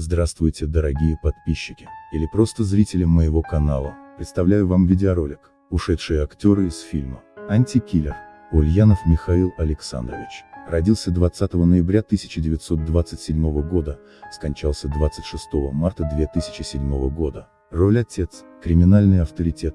Здравствуйте, дорогие подписчики, или просто зрители моего канала. Представляю вам видеоролик, ушедшие актеры из фильма «Антикиллер». Ульянов Михаил Александрович. Родился 20 ноября 1927 года, скончался 26 марта 2007 года. Роль отец, криминальный авторитет,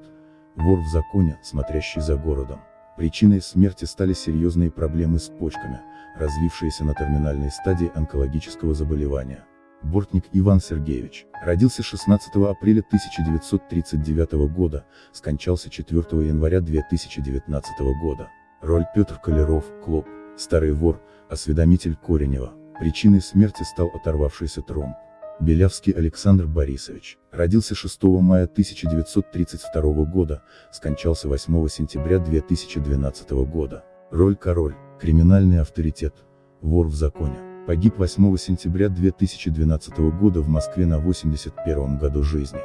вор в законе, смотрящий за городом. Причиной смерти стали серьезные проблемы с почками, развившиеся на терминальной стадии онкологического заболевания. Бортник Иван Сергеевич, родился 16 апреля 1939 года, скончался 4 января 2019 года. Роль Петр Колеров, Клоп, старый вор, осведомитель Коренева. Причиной смерти стал оторвавшийся тромб. Белявский Александр Борисович, родился 6 мая 1932 года, скончался 8 сентября 2012 года. Роль Король, криминальный авторитет, вор в законе. Погиб 8 сентября 2012 года в Москве на 81 году жизни.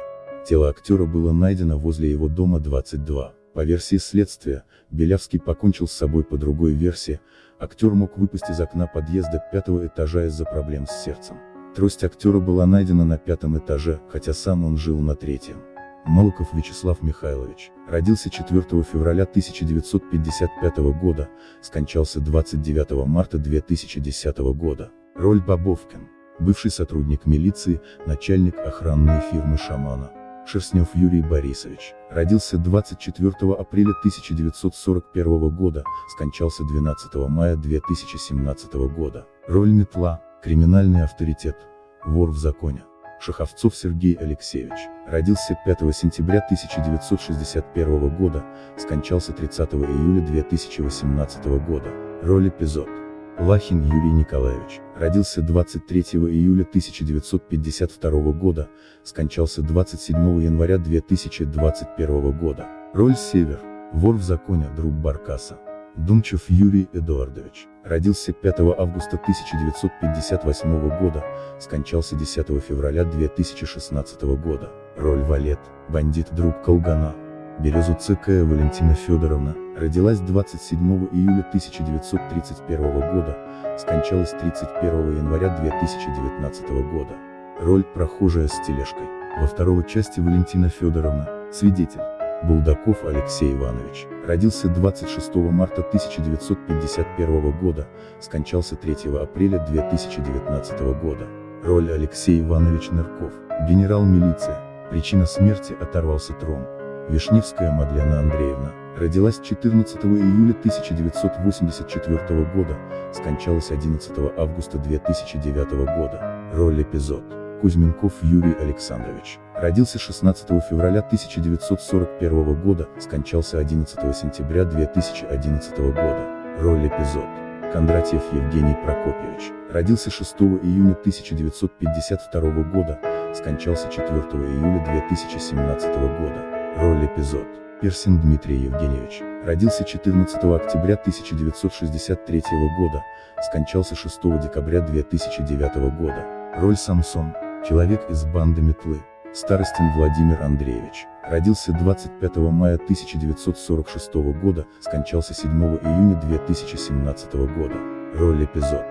Тело актера было найдено возле его дома 22. По версии следствия, Белявский покончил с собой по другой версии, актер мог выпасть из окна подъезда пятого этажа из-за проблем с сердцем. Трость актера была найдена на пятом этаже, хотя сам он жил на третьем. Молоков Вячеслав Михайлович, родился 4 февраля 1955 года, скончался 29 марта 2010 года. Роль Бобовкин, бывший сотрудник милиции, начальник охранной фирмы «Шамана». Шерстнев Юрий Борисович, родился 24 апреля 1941 года, скончался 12 мая 2017 года. Роль Метла, криминальный авторитет, вор в законе. Шаховцов Сергей Алексеевич, родился 5 сентября 1961 года, скончался 30 июля 2018 года. Роль эпизод. Лахин Юрий Николаевич, родился 23 июля 1952 года, скончался 27 января 2021 года. Роль Север, вор в законе, друг Баркаса. Думчев Юрий Эдуардович, родился 5 августа 1958 года, скончался 10 февраля 2016 года. Роль Валет, бандит друг Колгана. Березу ЦК Валентина Федоровна, родилась 27 июля 1931 года, скончалась 31 января 2019 года. Роль прохожая с тележкой. Во второй части Валентина Федоровна, свидетель. Булдаков Алексей Иванович, родился 26 марта 1951 года, скончался 3 апреля 2019 года. Роль Алексей Иванович Нырков, генерал милиции, причина смерти оторвался тромб. Вишневская Мадлена Андреевна, родилась 14 июля 1984 года, скончалась 11 августа 2009 года. Роль эпизод. Кузьменков Юрий Александрович, родился 16 февраля 1941 года, скончался 11 сентября 2011 года. Роль эпизод. Кондратьев Евгений Прокопьевич, родился 6 июня 1952 года, скончался 4 июля 2017 года. Роль эпизод. Персин Дмитрий Евгеньевич, родился 14 октября 1963 года, скончался 6 декабря 2009 года. Роль Самсон. Человек из банды Метлы. Старостин Владимир Андреевич. Родился 25 мая 1946 года, скончался 7 июня 2017 года. Роль эпизод.